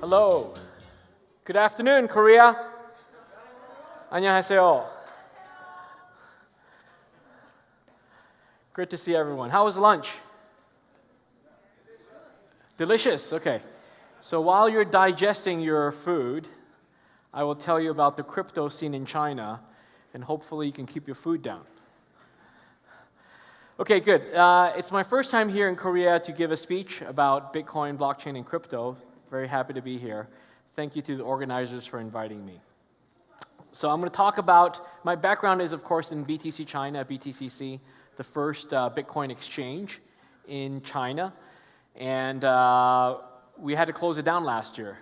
Hello. Good afternoon, Korea. 안녕하세요. Great to see everyone. How was lunch? Delicious. Okay. So while you're digesting your food, I will tell you about the crypto scene in China, and hopefully you can keep your food down. Okay, good. Uh, it's my first time here in Korea to give a speech about Bitcoin, blockchain, and crypto. Very happy to be here. Thank you to the organizers for inviting me. So I'm going to talk about, my background is of course in BTC China, BTCC, the first uh, Bitcoin exchange in China. And uh, we had to close it down last year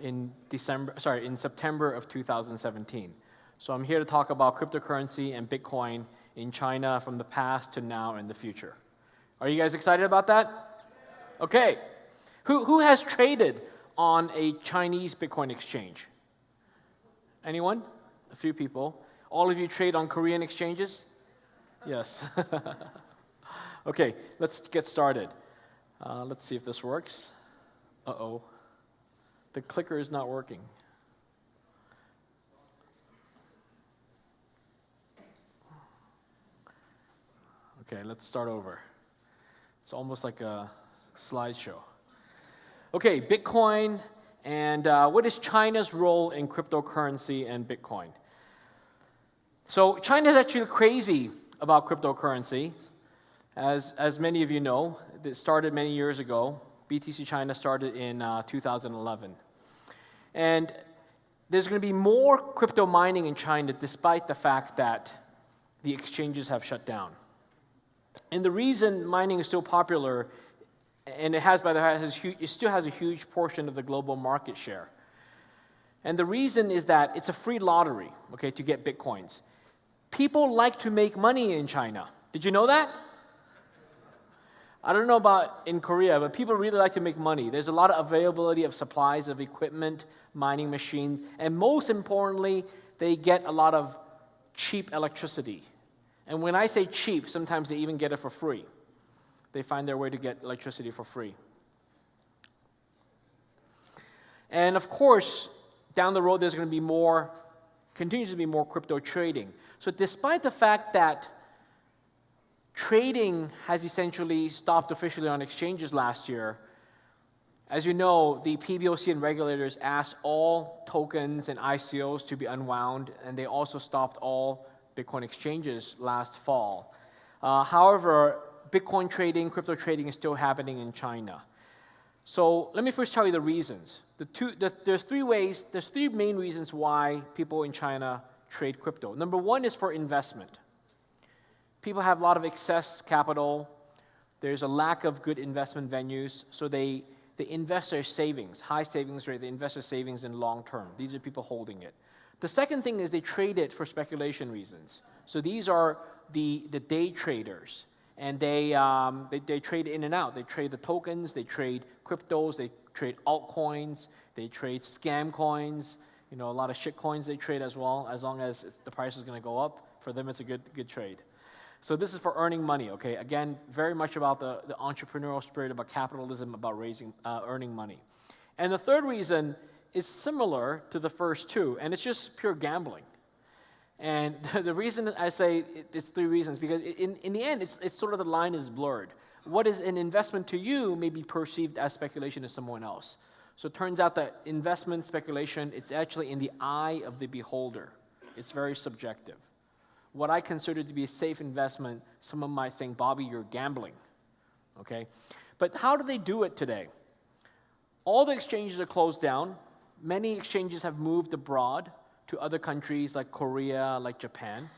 in December, sorry, in September of 2017. So I'm here to talk about cryptocurrency and Bitcoin in China from the past to now and the future. Are you guys excited about that? Okay. Who, who has traded on a Chinese Bitcoin exchange? Anyone? A few people. All of you trade on Korean exchanges? Yes. okay, let's get started. Uh, let's see if this works. Uh-oh. The clicker is not working. Okay, let's start over. It's almost like a slideshow. Okay, Bitcoin and uh, what is China's role in cryptocurrency and Bitcoin? So China is actually crazy about cryptocurrency. As, as many of you know, it started many years ago. BTC China started in uh, 2011. And there's going to be more crypto mining in China despite the fact that the exchanges have shut down. And the reason mining is so popular, and it has, by the way, huge, it still has a huge portion of the global market share. And the reason is that it's a free lottery, okay, to get bitcoins. People like to make money in China. Did you know that? I don't know about in Korea, but people really like to make money. There's a lot of availability of supplies of equipment, mining machines, and most importantly, they get a lot of cheap electricity. And when I say cheap, sometimes they even get it for free. They find their way to get electricity for free. And of course, down the road, there's going to be more, continues to be more crypto trading. So, despite the fact that trading has essentially stopped officially on exchanges last year, as you know, the PBOC and regulators asked all tokens and ICOs to be unwound, and they also stopped all Bitcoin exchanges last fall. Uh, however, Bitcoin trading, crypto trading is still happening in China. So let me first tell you the reasons. The two, the, there's three ways, there's three main reasons why people in China trade crypto. Number one is for investment. People have a lot of excess capital. There's a lack of good investment venues, so they, they invest their savings, high savings rate, they invest their savings in long term. These are people holding it. The second thing is they trade it for speculation reasons. So these are the, the day traders. And they, um, they, they trade in and out. They trade the tokens, they trade cryptos, they trade altcoins, they trade scam coins. You know, a lot of shit coins they trade as well, as long as the price is going to go up. For them, it's a good, good trade. So this is for earning money, okay? Again, very much about the, the entrepreneurial spirit, about capitalism, about raising, uh, earning money. And the third reason is similar to the first two, and it's just pure gambling. And the reason I say it's three reasons, because in, in the end, it's, it's sort of the line is blurred. What is an investment to you may be perceived as speculation to someone else. So it turns out that investment speculation, it's actually in the eye of the beholder. It's very subjective. What I consider to be a safe investment, someone might think, Bobby, you're gambling. Okay? But how do they do it today? All the exchanges are closed down many exchanges have moved abroad to other countries like Korea, like Japan.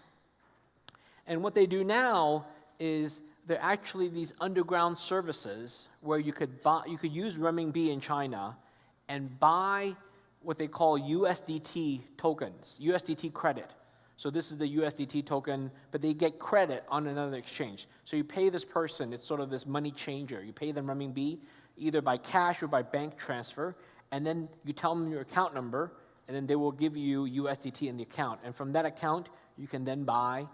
And what they do now is they're actually these underground services where you could, buy, you could use renminbi in China and buy what they call USDT tokens, USDT credit. So this is the USDT token, but they get credit on another exchange. So you pay this person, it's sort of this money changer. You pay them renminbi either by cash or by bank transfer, and then you tell them your account number, and then they will give you USDT in the account. And from that account, you can then buy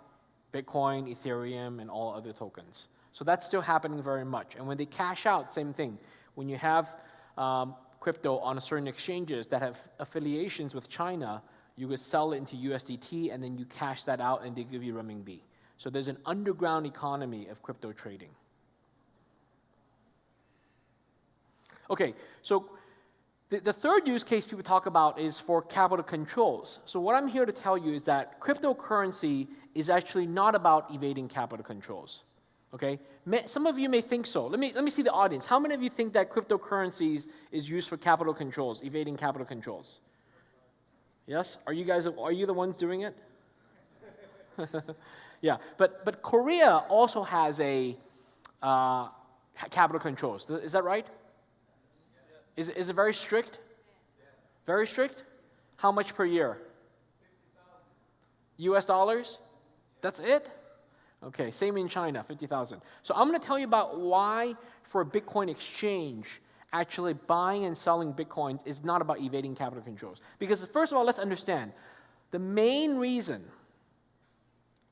Bitcoin, Ethereum, and all other tokens. So that's still happening very much. And when they cash out, same thing. When you have um, crypto on certain exchanges that have affiliations with China, you could sell it into USDT and then you cash that out and they give you renminbi. So there's an underground economy of crypto trading. Okay, so the, the third use case people talk about is for capital controls. So what I'm here to tell you is that cryptocurrency is actually not about evading capital controls. Okay? Some of you may think so. Let me, let me see the audience. How many of you think that cryptocurrencies is used for capital controls, evading capital controls? Yes? Are you guys, are you the ones doing it? yeah, but, but Korea also has a uh, capital controls. Is that right? Is, is it very strict? Very strict? How much per year? US dollars? That's it? Okay, same in China, 50,000. So I'm going to tell you about why for a Bitcoin exchange, actually buying and selling Bitcoins is not about evading capital controls. Because first of all, let's understand, the main reason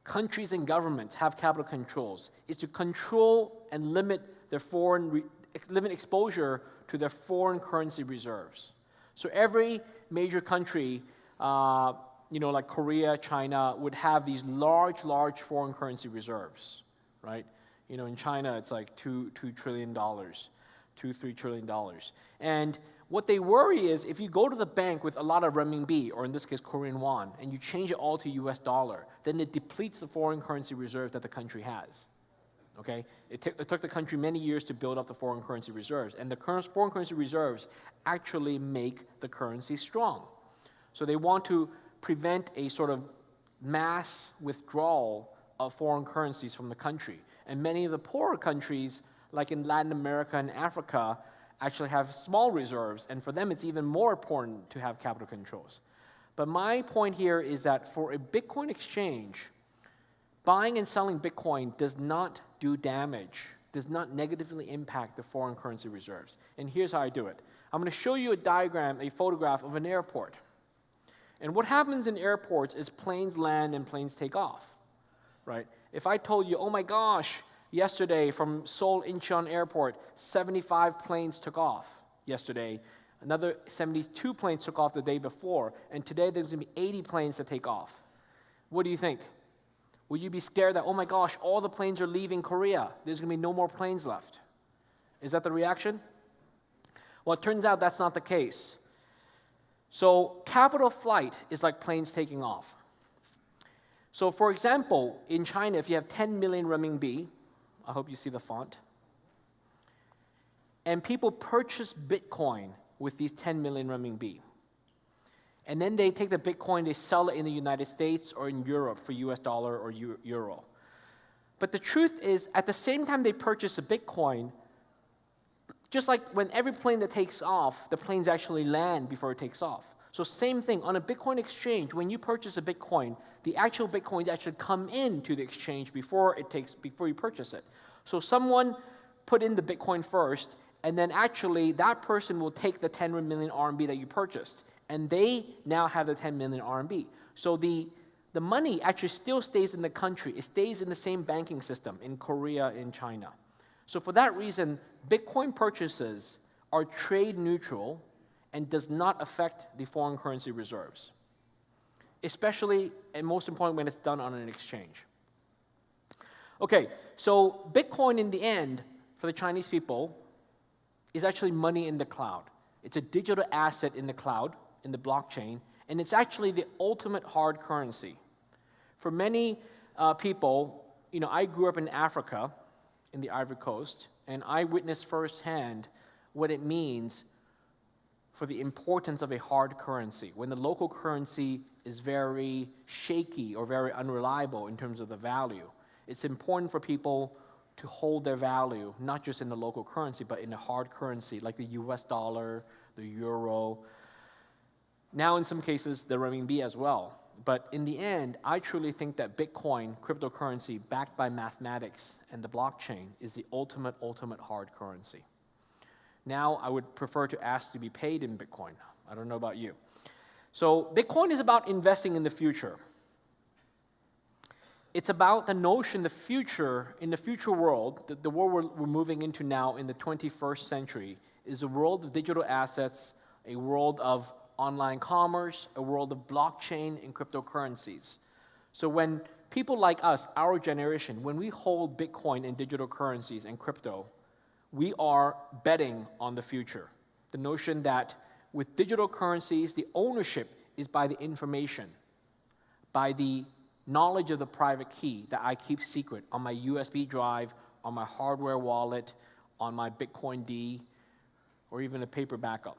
countries and governments have capital controls is to control and limit their foreign, limit exposure to their foreign currency reserves. So every major country, uh, you know, like Korea, China, would have these large, large foreign currency reserves, right? You know, in China, it's like two, two trillion dollars, two, three trillion dollars. And what they worry is if you go to the bank with a lot of renminbi, or in this case, Korean won, and you change it all to US dollar, then it depletes the foreign currency reserve that the country has. Okay? It, it, took the country many years to build up the foreign currency reserves, and the foreign currency reserves actually make the currency strong. So they want to prevent a sort of mass withdrawal of foreign currencies from the country. And many of the poorer countries, like in Latin America and Africa, actually have small reserves, and for them it's even more important to have capital controls. But my point here is that for a Bitcoin exchange, buying and selling Bitcoin does not do damage, does not negatively impact the foreign currency reserves. And here's how I do it. I'm going to show you a diagram, a photograph of an airport. And what happens in airports is planes land and planes take off, right? If I told you, oh my gosh, yesterday from Seoul Incheon Airport, 75 planes took off yesterday. Another 72 planes took off the day before, and today there's going to be 80 planes that take off. What do you think? Will you be scared that, oh my gosh, all the planes are leaving Korea? There's going to be no more planes left. Is that the reaction? Well, it turns out that's not the case. So capital flight is like planes taking off. So for example, in China, if you have 10 million renminbi, I hope you see the font, and people purchase Bitcoin with these 10 million renminbi. And then they take the Bitcoin, they sell it in the United States or in Europe for US dollar or euro. But the truth is, at the same time they purchase a Bitcoin, just like when every plane that takes off, the planes actually land before it takes off. So same thing, on a Bitcoin exchange, when you purchase a Bitcoin, the actual Bitcoins actually come into the exchange before it takes before you purchase it. So someone put in the Bitcoin first, and then actually that person will take the 10 million RMB that you purchased, and they now have the 10 million RMB. So the the money actually still stays in the country. It stays in the same banking system in Korea, in China. So for that reason, Bitcoin purchases are trade neutral and does not affect the foreign currency reserves, especially and most important when it's done on an exchange. Okay, so Bitcoin in the end, for the Chinese people, is actually money in the cloud. It's a digital asset in the cloud, in the blockchain, and it's actually the ultimate hard currency. For many uh, people, you know, I grew up in Africa, in the Ivory Coast, and I witnessed firsthand what it means for the importance of a hard currency. When the local currency is very shaky or very unreliable in terms of the value, it's important for people to hold their value, not just in the local currency, but in a hard currency like the US dollar, the euro. Now, in some cases, the renminbi as well. But in the end, I truly think that Bitcoin, cryptocurrency backed by mathematics and the blockchain, is the ultimate, ultimate hard currency. Now, I would prefer to ask to be paid in Bitcoin. I don't know about you. So, Bitcoin is about investing in the future. It's about the notion the future, in the future world, the, the world we're, we're moving into now in the 21st century, is a world of digital assets, a world of online commerce, a world of blockchain and cryptocurrencies. So when people like us, our generation, when we hold Bitcoin and digital currencies and crypto, we are betting on the future. The notion that with digital currencies, the ownership is by the information, by the knowledge of the private key that I keep secret on my USB drive, on my hardware wallet, on my Bitcoin D, or even a paper backup.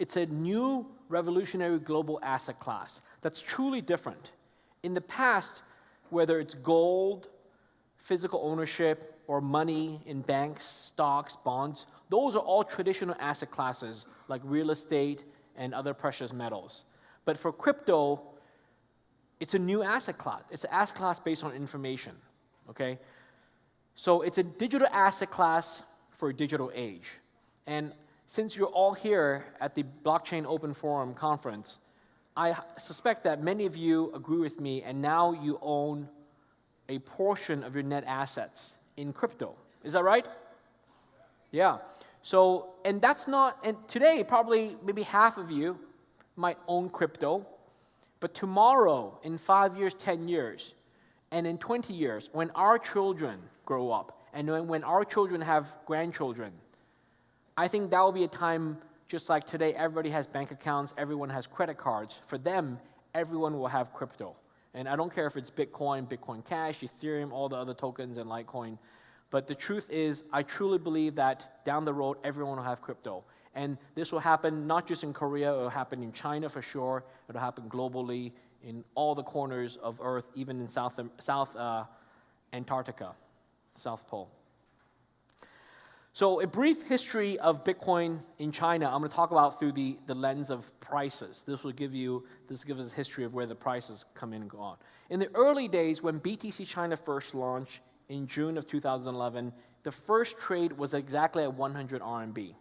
It's a new revolutionary global asset class that's truly different. In the past, whether it's gold, physical ownership, or money in banks, stocks, bonds, those are all traditional asset classes like real estate and other precious metals. But for crypto, it's a new asset class. It's an asset class based on information, okay? So it's a digital asset class for a digital age. And since you're all here at the Blockchain Open Forum conference, I suspect that many of you agree with me and now you own a portion of your net assets in crypto. Is that right? Yeah. So, and that's not, and today probably maybe half of you might own crypto, but tomorrow, in five years, 10 years, and in 20 years, when our children grow up, and when, when our children have grandchildren, I think that will be a time just like today, everybody has bank accounts, everyone has credit cards. For them, everyone will have crypto. And I don't care if it's Bitcoin, Bitcoin Cash, Ethereum, all the other tokens, and Litecoin. But the truth is, I truly believe that down the road, everyone will have crypto. And this will happen not just in Korea, it will happen in China for sure, it will happen globally in all the corners of Earth, even in South, South uh, Antarctica, South Pole. So a brief history of Bitcoin in China, I'm going to talk about through the, the lens of prices. This will give you, this gives us a history of where the prices come in and go on. In the early days, when BTC China first launched in June of 2011, the first trade was exactly at 100 RMB.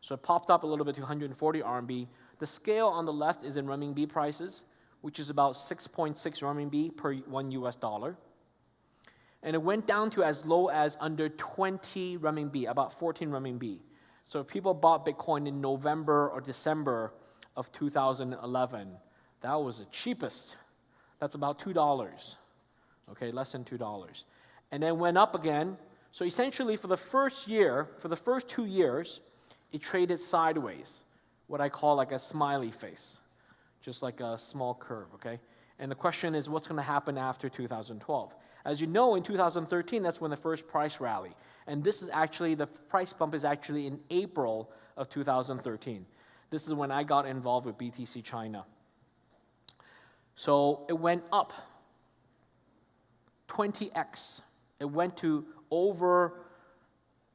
So it popped up a little bit to 140 RMB. The scale on the left is in renminbi prices, which is about 6.6 RMB per one US dollar and it went down to as low as under 20 renminbi, about 14 renminbi. So if people bought Bitcoin in November or December of 2011, that was the cheapest. That's about $2, okay, less than $2. And then went up again. So essentially for the first year, for the first two years, it traded sideways, what I call like a smiley face, just like a small curve, okay? And the question is what's going to happen after 2012? As you know, in 2013, that's when the first price rally. And this is actually, the price bump is actually in April of 2013. This is when I got involved with BTC China. So it went up 20x. It went to over,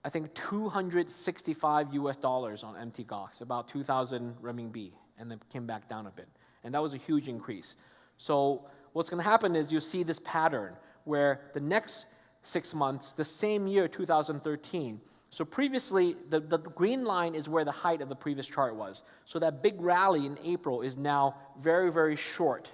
I think, 265 US dollars on MT Gox, about 2,000 renminbi, and then came back down a bit. And that was a huge increase. So what's going to happen is you'll see this pattern where the next six months, the same year, 2013, so previously, the, the green line is where the height of the previous chart was. So that big rally in April is now very, very short.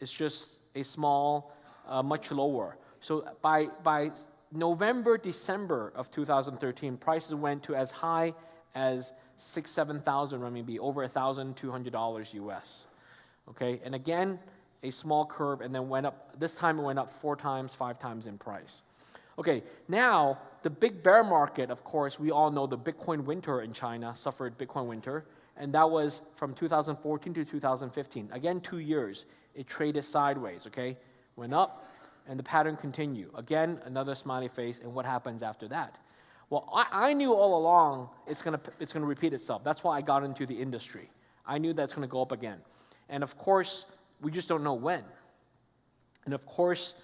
It's just a small, uh, much lower. So by, by November, December of 2013, prices went to as high as six, 7,000 RMB, over $1,200 US. Okay, and again, a small curve and then went up. This time it went up four times, five times in price. Okay, now the big bear market, of course, we all know the Bitcoin winter in China suffered Bitcoin winter, and that was from 2014 to 2015. Again, two years. It traded sideways, okay? Went up, and the pattern continued. Again, another smiley face, and what happens after that? Well, I, I knew all along it's going to it's gonna repeat itself. That's why I got into the industry. I knew that's going to go up again. And of course, we just don't know when. And of course,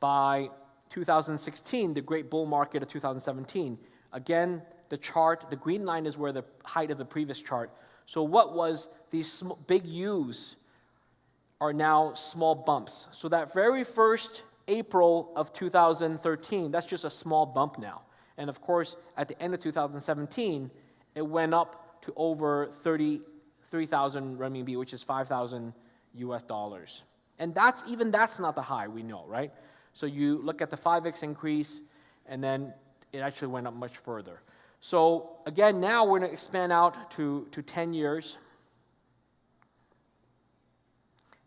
by 2016, the great bull market of 2017, again, the chart, the green line is where the height of the previous chart. So what was these big U's are now small bumps. So that very first April of 2013, that's just a small bump now. And of course, at the end of 2017, it went up to over 33,000 renminbi, which is 5,000 US dollars. And that's even that's not the high we know, right? So you look at the 5x increase, and then it actually went up much further. So again, now we're going to expand out to, to 10 years.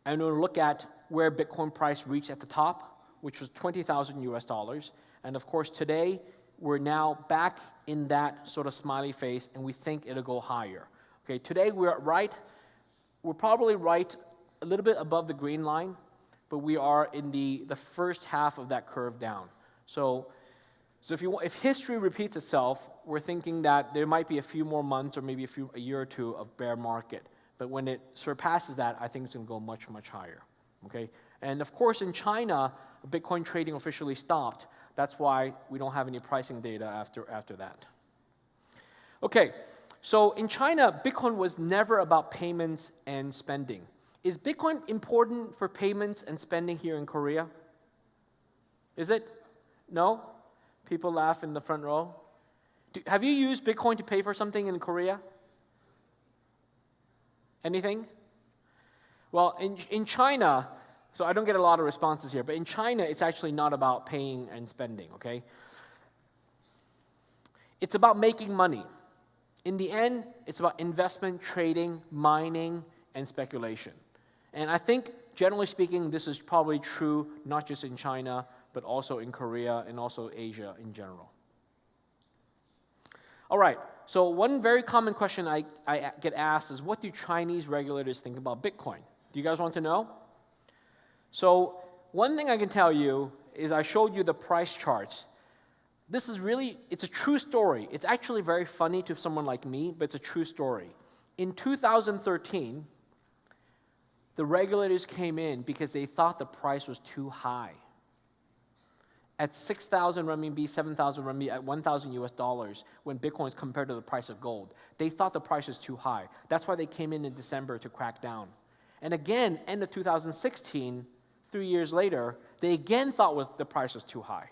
And we'll look at where Bitcoin price reached at the top, which was 20,000 US dollars. And of course, today, we're now back in that sort of smiley face, and we think it'll go higher. Okay, today we're right, we're probably right a little bit above the green line, but we are in the, the first half of that curve down. So, so if, you, if history repeats itself, we're thinking that there might be a few more months or maybe a, few, a year or two of bear market. But when it surpasses that, I think it's going to go much, much higher. Okay? And of course, in China, Bitcoin trading officially stopped. That's why we don't have any pricing data after, after that. Okay, so in China, Bitcoin was never about payments and spending. Is Bitcoin important for payments and spending here in Korea? Is it? No? People laugh in the front row. Do, have you used Bitcoin to pay for something in Korea? Anything? Well, in, in China, so I don't get a lot of responses here, but in China, it's actually not about paying and spending, okay? It's about making money. In the end, it's about investment, trading, mining, and speculation. And I think, generally speaking, this is probably true not just in China, but also in Korea and also Asia in general. All right, so one very common question I, I get asked is what do Chinese regulators think about Bitcoin? Do you guys want to know? So, one thing I can tell you is I showed you the price charts. This is really, it's a true story. It's actually very funny to someone like me, but it's a true story. In 2013, the regulators came in because they thought the price was too high. At 6,000 renminbi, 7,000 renminbi, at 1,000 US dollars, when Bitcoin is compared to the price of gold, they thought the price was too high. That's why they came in in December to crack down. And again, end of 2016, three years later, they again thought was, the price was too high.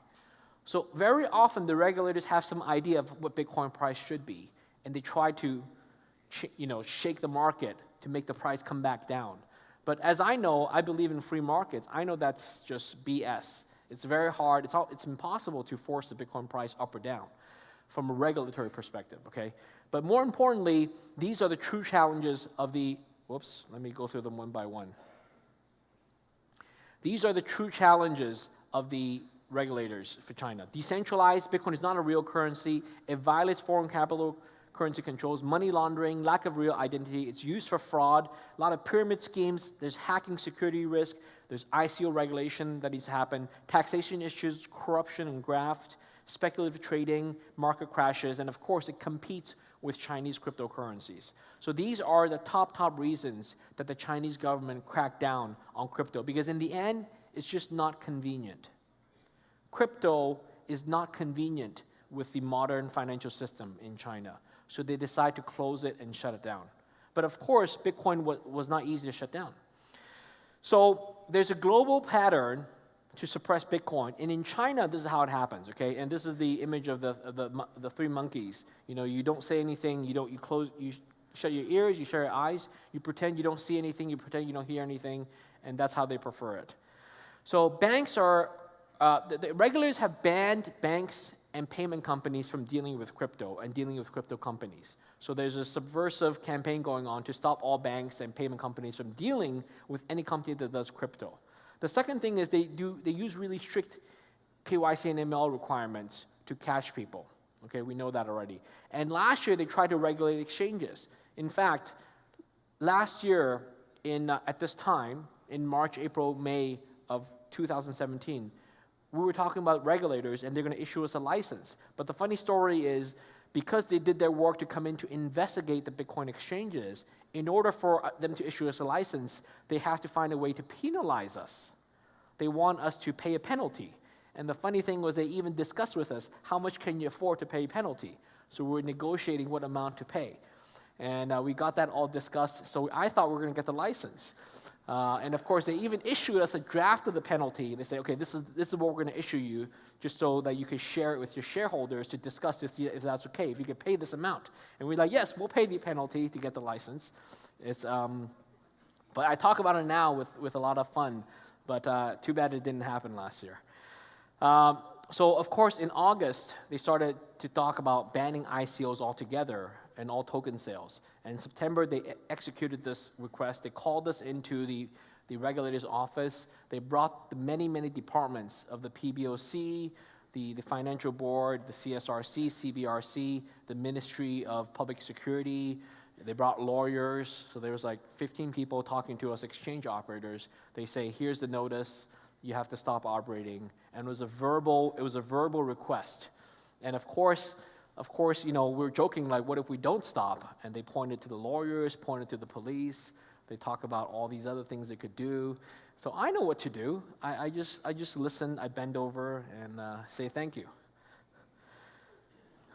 So very often the regulators have some idea of what Bitcoin price should be, and they try to you know, shake the market to make the price come back down. But as I know, I believe in free markets. I know that's just BS. It's very hard, it's, all, it's impossible to force the Bitcoin price up or down from a regulatory perspective, okay? But more importantly, these are the true challenges of the, whoops, let me go through them one by one. These are the true challenges of the regulators for China. Decentralized Bitcoin is not a real currency. It violates foreign capital currency controls, money laundering, lack of real identity. It's used for fraud, a lot of pyramid schemes. There's hacking security risk. There's ICO regulation that needs to happen, taxation issues, corruption and graft, speculative trading, market crashes, and of course, it competes with Chinese cryptocurrencies. So these are the top, top reasons that the Chinese government cracked down on crypto, because in the end, it's just not convenient. Crypto is not convenient with the modern financial system in China. So they decide to close it and shut it down. But of course, Bitcoin was not easy to shut down. So there's a global pattern to suppress Bitcoin. And in China, this is how it happens, okay? And this is the image of the, of the, the three monkeys. You know, you don't say anything, you don't, you close, you shut your ears, you shut your eyes, you pretend you don't see anything, you pretend you don't hear anything, and that's how they prefer it. So banks are, uh, the, the regulators have banned banks and payment companies from dealing with crypto and dealing with crypto companies. So there's a subversive campaign going on to stop all banks and payment companies from dealing with any company that does crypto. The second thing is they, do, they use really strict KYC and ML requirements to catch people. Okay, we know that already. And last year they tried to regulate exchanges. In fact, last year in, uh, at this time, in March, April, May of 2017, we were talking about regulators and they're going to issue us a license. But the funny story is because they did their work to come in to investigate the Bitcoin exchanges, in order for uh, them to issue us a license, they have to find a way to penalize us. They want us to pay a penalty. And the funny thing was they even discussed with us, how much can you afford to pay penalty? So we are negotiating what amount to pay. And uh, we got that all discussed. So I thought we were going to get the license. Uh, and of course, they even issued us a draft of the penalty. They say, okay, this is, this is what we're going to issue you, just so that you can share it with your shareholders to discuss if, if that's okay, if you can pay this amount. And we're like, yes, we'll pay the penalty to get the license. It's, um, but I talk about it now with, with a lot of fun, but uh, too bad it didn't happen last year. Um, so, of course, in August, they started to talk about banning ICOs altogether and all token sales. And in September, they executed this request. They called us into the, the regulator's office. They brought the many, many departments of the PBOC, the, the Financial Board, the CSRC, CBRC, the Ministry of Public Security. They brought lawyers. So there was like 15 people talking to us, exchange operators. They say, here's the notice. You have to stop operating. And it was a verbal, it was a verbal request. And of course, of course, you know, we're joking like, what if we don't stop? And they pointed to the lawyers, pointed to the police. They talk about all these other things they could do. So I know what to do. I, I just, I just listen, I bend over and uh, say thank you.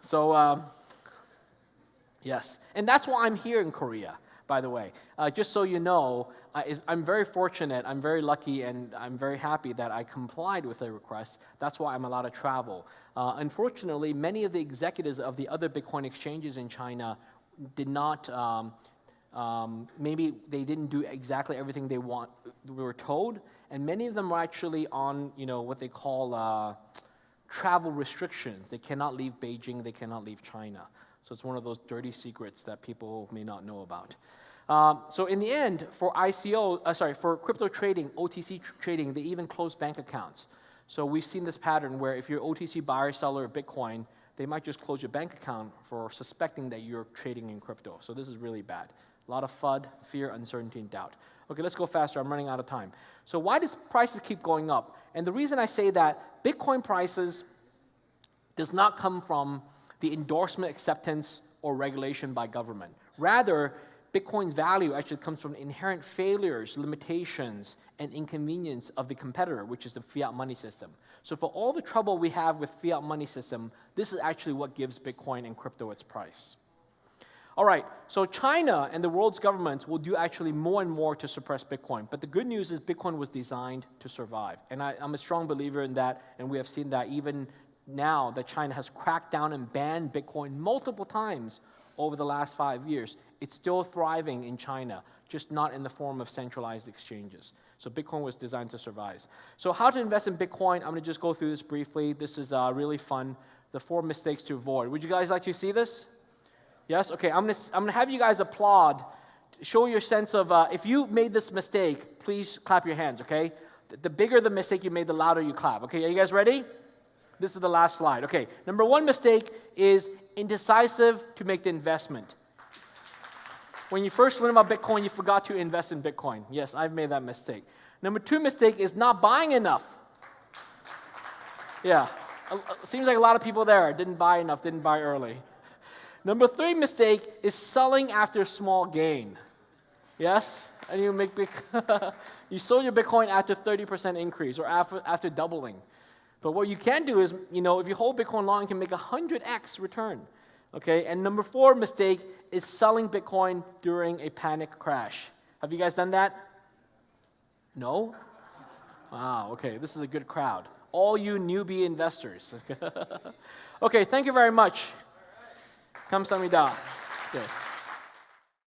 So, um, yes. And that's why I'm here in Korea, by the way. Uh, just so you know, I, I'm very fortunate, I'm very lucky, and I'm very happy that I complied with the request. That's why I'm allowed to travel. Uh, unfortunately, many of the executives of the other Bitcoin exchanges in China did not. Um, um, maybe they didn't do exactly everything they want. We were told, and many of them were actually on, you know, what they call uh, travel restrictions. They cannot leave Beijing. They cannot leave China. So it's one of those dirty secrets that people may not know about. Um, so in the end, for ICO, uh, sorry, for crypto trading, OTC tr- trading, they even close bank accounts. So we've seen this pattern where if you're OTC buyer seller of Bitcoin, they might just close your bank account for suspecting that you're trading in crypto. So this is really bad. A lot of FUD, fear, uncertainty, and doubt. Okay, let's go faster. I'm running out of time. So why does prices keep going up? And the reason I say that Bitcoin prices does not come from the endorsement, acceptance, or regulation by government. Rather, Bitcoin's value actually comes from inherent failures, limitations, and inconvenience of the competitor, which is the fiat money system. So for all the trouble we have with fiat money system, this is actually what gives Bitcoin and crypto its price. All right, so China and the world's governments will do actually more and more to suppress Bitcoin. But the good news is Bitcoin was designed to survive. And I, am a strong believer in that, and we have seen that even now that China has cracked down and banned Bitcoin multiple times over the last five years. It's still thriving in China, just not in the form of centralized exchanges. So Bitcoin was designed to survive. So how to invest in Bitcoin, I'm going to just go through this briefly. This is uh, really fun. The four mistakes to avoid. Would you guys like to see this? Yes? Okay, I'm going to, I'm going to have you guys applaud. Show your sense of, uh, if you made this mistake, please clap your hands, okay? The, the bigger the mistake you made, the louder you clap. Okay, are you guys ready? This is the last slide. Okay, number one mistake is indecisive to make the investment. When you first learned about Bitcoin, you forgot to invest in Bitcoin. Yes, I've made that mistake. Number two mistake is not buying enough. Yeah, seems like a lot of people there didn't buy enough, didn't buy early. Number three mistake is selling after a small gain. Yes? And you make big you sold your Bitcoin after 30% increase or after, after doubling. But what you can do is, you know, if you hold Bitcoin long, you can make a 100x return. Okay, and number four mistake is selling Bitcoin during a panic crash. Have you guys done that? No? Wow, okay, this is a good crowd. All you newbie investors. okay, thank you very much. Come, Samida. Okay.